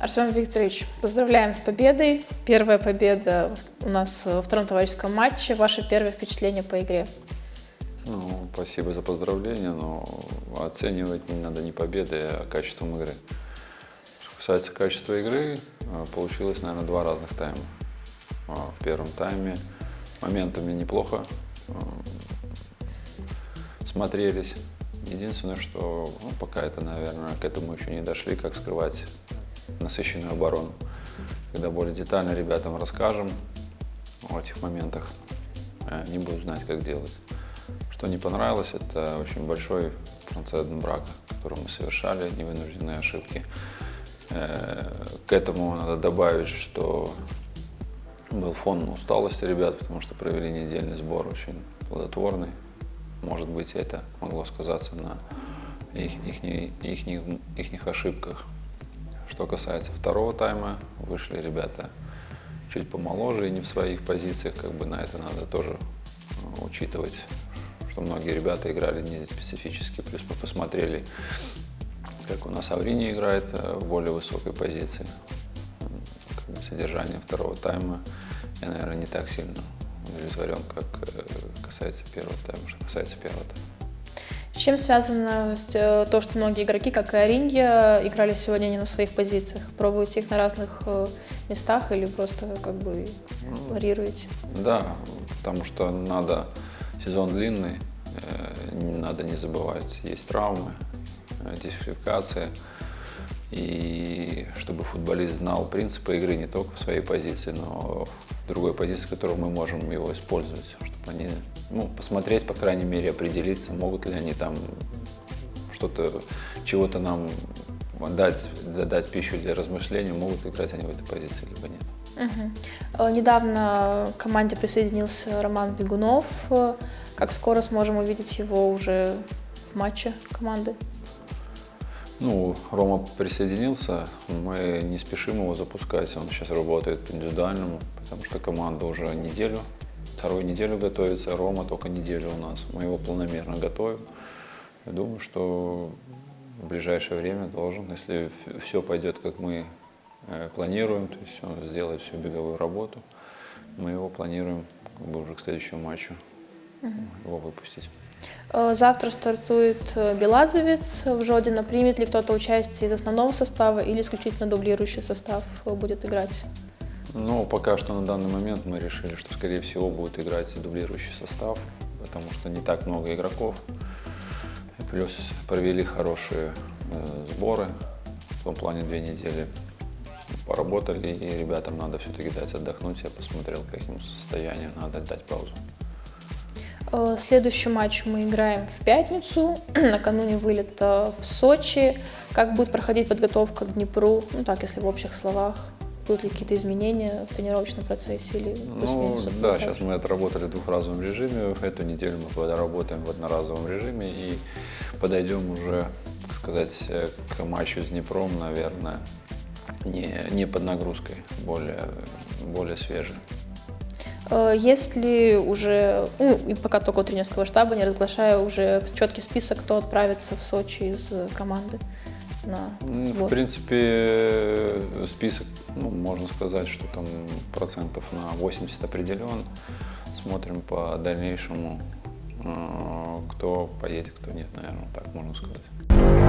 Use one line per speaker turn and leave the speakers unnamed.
Артем Викторович, поздравляем с победой. Первая победа у нас во втором товарищеском матче. Ваше первое впечатление по игре?
Ну, спасибо за поздравления, но оценивать не надо не победы, а качеством игры. Что касается качества игры, э, получилось, наверное, два разных тайма. А, В первом тайме моментами неплохо э, смотрелись. Единственное, что ну, пока это, наверное, к этому еще не дошли, как скрывать насыщенную оборону. Когда более детально ребятам расскажем о этих моментах, э, они будут знать, как делать. Что не понравилось, это очень большой процент брака, который мы совершали, невынужденные ошибки. Э, К этому надо добавить, что был фон усталости ребят, потому что провели недельный сбор очень плодотворный. Может быть, это могло сказаться на их, ихней- ихних, ихних ошибках. Что касается второго тайма, вышли ребята чуть помоложе и не в своих позициях, как бы на это надо тоже э, учитывать, что многие ребята играли не специфически, плюс мы посмотрели, как у нас Аврини играет э, в более высокой позиции. Как бы содержание второго тайма я, наверное, не так сильно удовлетворен, как э, касается первого тайма, что касается первого тайма.
Чем связано э, то, что многие игроки, как и Оринья, играли сегодня не на своих позициях? Пробуете их на разных э, местах или просто как бы варьируете?
Да, потому что надо, сезон длинный, э, надо не забывать, есть травмы, дисквалификация. И чтобы футболист знал принципы игры не только в своей позиции, но в другой позиции, в которой мы можем его использовать, чтобы они, ну, посмотреть, по крайней мере, определиться, могут ли они там что-то, чего-то нам дать, дать пищу для размышлений, могут играть они в этой позиции, либо нет.
Э, Недавно к команде присоединился Роман Бегунов. Как скоро сможем увидеть его уже в матче команды?
Ну, Рома присоединился, мы не спешим его запускать, он сейчас работает по индивидуальному, потому что команда уже неделю, вторую неделю готовится, Рома только неделю у нас, мы его планомерно готовим. Я думаю, что в ближайшее время должен, если все пойдет, как мы э, планируем, то есть он сделает всю беговую работу, мы его планируем как бы уже к следующему матчу его выпустить.
Э, Завтра стартует э, Белазовец в Жодино. Примет ли кто-то участие из основного состава или исключительно дублирующий состав э, будет играть?
Ну, пока что на данный момент мы решили, что, скорее всего, будет играть дублирующий состав, потому что не так много игроков. И плюс провели хорошие э, сборы, в том плане две недели поработали, и ребятам надо все-таки дать отдохнуть. Я посмотрел по их состоянию, надо дать паузу.
Э, Следующий матч мы играем в пятницу, накануне вылета в Сочи. Как будет проходить подготовка к Днепру? Ну так, если в общих словах. Будут ли какие-то изменения в тренировочном процессе или
Ну, да, сейчас мы отработали в двухразовом режиме. Эту неделю мы работаем в одноразовом режиме и подойдем уже, так сказать, к матчу с Днепром, наверное, не, не под нагрузкой, более, более свежий.
Э, Есть ли уже, ну и пока только у тренерского штаба, не разглашаю уже четкий список, кто отправится в Сочи из э, команды на сбор?
В принципе, э, список, ну, можно сказать, что там процентов на 80 определен. Смотрим по дальнейшему, кто поедет, кто нет, наверное, так можно сказать.